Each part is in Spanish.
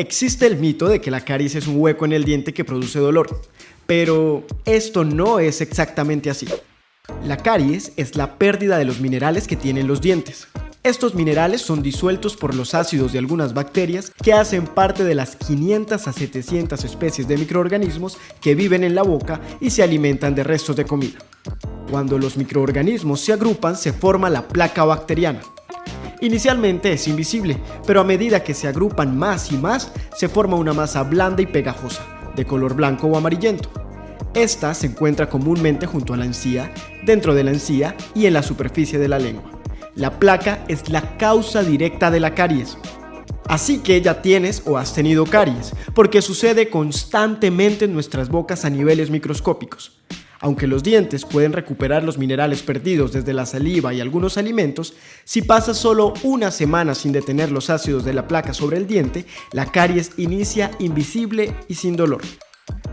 Existe el mito de que la caries es un hueco en el diente que produce dolor, pero esto no es exactamente así. La caries es la pérdida de los minerales que tienen los dientes. Estos minerales son disueltos por los ácidos de algunas bacterias que hacen parte de las 500 a 700 especies de microorganismos que viven en la boca y se alimentan de restos de comida. Cuando los microorganismos se agrupan se forma la placa bacteriana. Inicialmente es invisible, pero a medida que se agrupan más y más, se forma una masa blanda y pegajosa, de color blanco o amarillento. Esta se encuentra comúnmente junto a la encía, dentro de la encía y en la superficie de la lengua. La placa es la causa directa de la caries. Así que ya tienes o has tenido caries, porque sucede constantemente en nuestras bocas a niveles microscópicos. Aunque los dientes pueden recuperar los minerales perdidos desde la saliva y algunos alimentos, si pasas solo una semana sin detener los ácidos de la placa sobre el diente, la caries inicia invisible y sin dolor.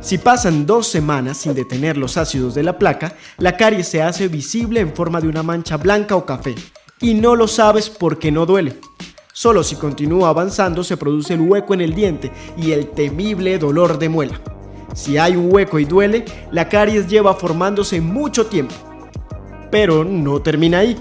Si pasan dos semanas sin detener los ácidos de la placa, la caries se hace visible en forma de una mancha blanca o café, y no lo sabes porque no duele. Solo si continúa avanzando se produce el hueco en el diente y el temible dolor de muela. Si hay un hueco y duele, la caries lleva formándose mucho tiempo. Pero no termina ahí.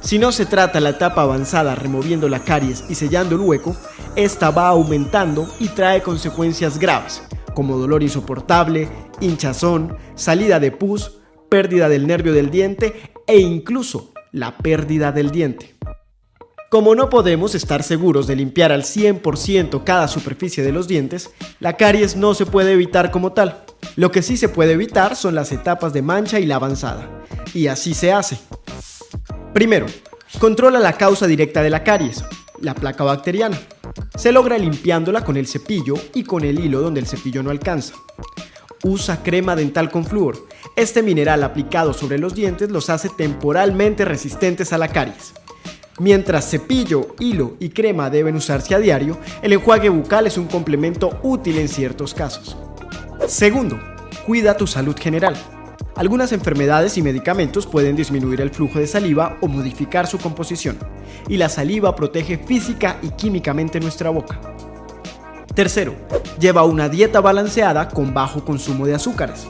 Si no se trata la etapa avanzada removiendo la caries y sellando el hueco, esta va aumentando y trae consecuencias graves, como dolor insoportable, hinchazón, salida de pus, pérdida del nervio del diente e incluso la pérdida del diente. Como no podemos estar seguros de limpiar al 100% cada superficie de los dientes, la caries no se puede evitar como tal. Lo que sí se puede evitar son las etapas de mancha y la avanzada. Y así se hace. Primero, controla la causa directa de la caries, la placa bacteriana. Se logra limpiándola con el cepillo y con el hilo donde el cepillo no alcanza. Usa crema dental con flúor. Este mineral aplicado sobre los dientes los hace temporalmente resistentes a la caries. Mientras cepillo, hilo y crema deben usarse a diario, el enjuague bucal es un complemento útil en ciertos casos. Segundo, cuida tu salud general. Algunas enfermedades y medicamentos pueden disminuir el flujo de saliva o modificar su composición, y la saliva protege física y químicamente nuestra boca. Tercero, lleva una dieta balanceada con bajo consumo de azúcares.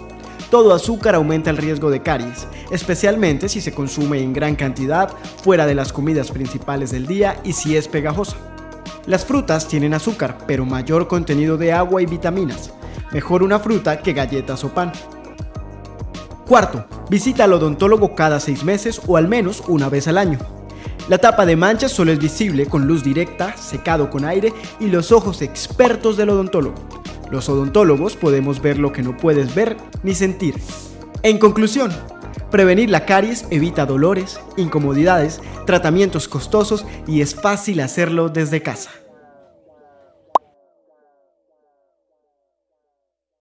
Todo azúcar aumenta el riesgo de caries, especialmente si se consume en gran cantidad fuera de las comidas principales del día y si es pegajosa. Las frutas tienen azúcar, pero mayor contenido de agua y vitaminas. Mejor una fruta que galletas o pan. Cuarto, visita al odontólogo cada seis meses o al menos una vez al año. La tapa de manchas solo es visible con luz directa, secado con aire y los ojos expertos del odontólogo. Los odontólogos podemos ver lo que no puedes ver ni sentir. En conclusión, prevenir la caries evita dolores, incomodidades, tratamientos costosos y es fácil hacerlo desde casa.